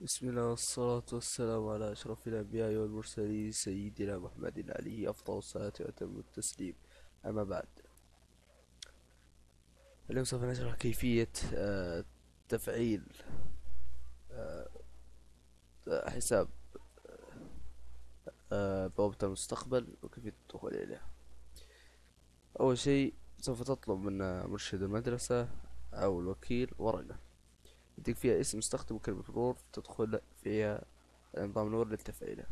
بسم الله والصلاة والسلام على أشرف الأنبياء والمرسلين سيدنا محمد عليه أفضل الصلاة وأتم التسليم. أما بعد اليوم سوف نشرح كيفية آه، تفعيل آه، حساب آه، بوابة المستقبل وكيفية الدخول إليها أول شيء سوف تطلب من مرشد المدرسة أو الوكيل ورقة. يديك فيها اسم مستخدم وكلمة مرور تدخل فيها نظام المرور للتفعيلة.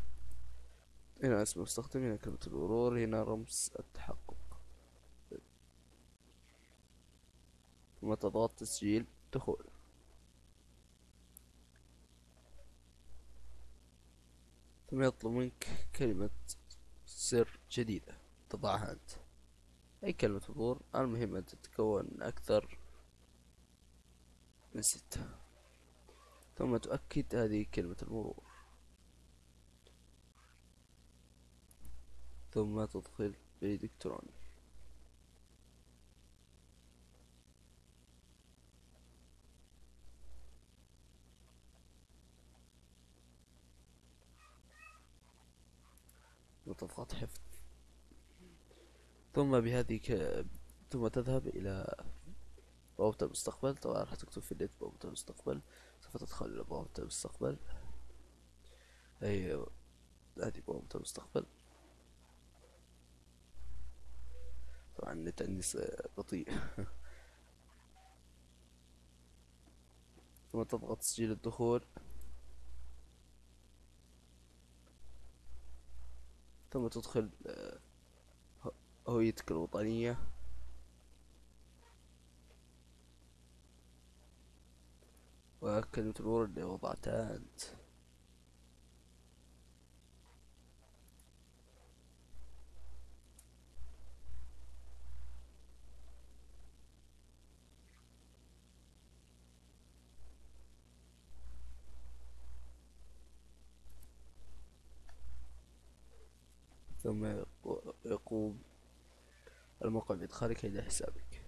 هنا اسم المستخدم هنا كلمة المرور هنا رمز التحقق. ثم تضغط تسجيل دخول. ثم يطلب منك كلمة سر جديدة تضعها أنت. أي كلمة مرور المهم أن تتكون أكثر من ستة ثم تؤكد هذه كلمة المرور ثم تدخل بريد إلكتروني وتضغط حفظ. ثم بهذه ك... ثم تذهب إلى بوابة المستقبل. طبعا راح تكتب في النت بوابة المستقبل. سوف تدخل إلى بوابة المستقبل. هي هذه بوابة المستقبل. طبعا النت عندي بطيء. ثم تضغط تسجيل الدخول. ثم تدخل آه، هويتك الوطنية. وكلمة المرور اللي وضعتها أنت ثم يقوم الموقع بإدخالك إلى حسابك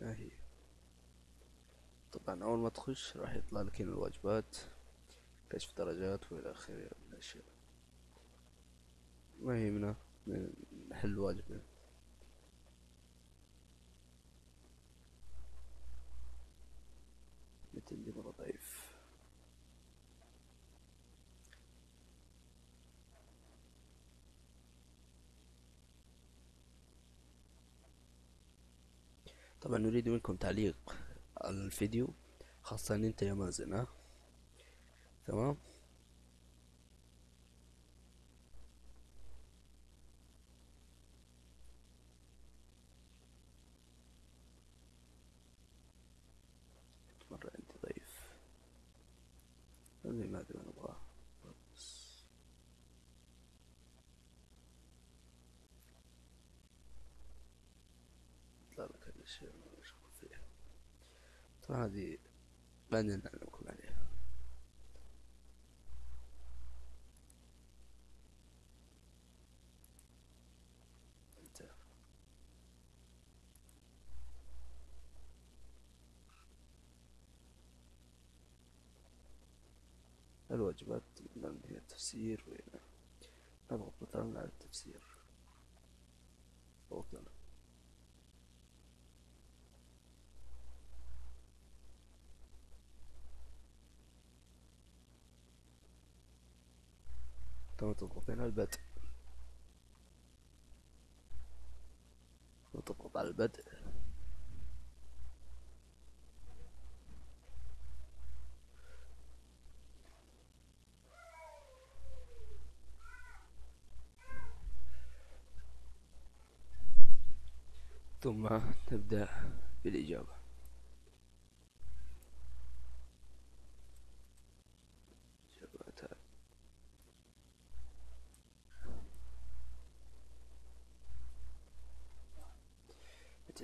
هي طبعا أول ما تخش راح يطلع لك هنا الواجبات كشف درجات وإلى آخره من الأشياء. ما يهمنا نحل واجبنا اللي مرة ضعيف. طبعا نريد منكم تعليق. الفيديو خاصة أنت يا مازن ها؟ تمام؟ مرة انت ضعيف ما أدري ما نبغاه يطلع لك هذا الشيء طبعا هذه بعدين نعلمكم عليها الواجبات من هي التفسير وهنا نضغط مثلا على التفسير. فوقنا ثم تضغط هنا البدء. وتضغط على البدء. ثم نبدأ بالإجابة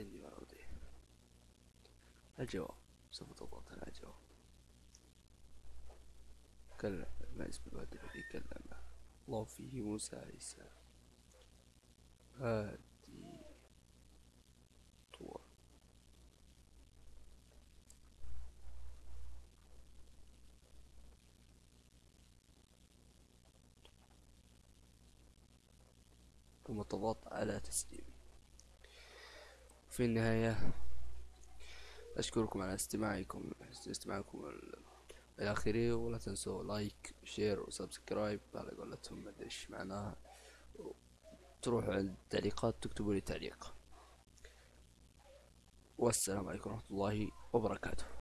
عندي معروضي الجواب سوف تضغط على الجواب كلا ما اسم الواد الذي كلم. الله فيه موسى عيسى. هادي. طول ثم تضغط على تسليم في النهاية أشكركم على استماعكم استماعكم الأخيري ولا تنسوا like و share و subscribe على قولتهم مدري إيش معناها. تروحوا عند التعليقات تكتبوا لي تعليق. والسلام عليكم ورحمة الله وبركاته.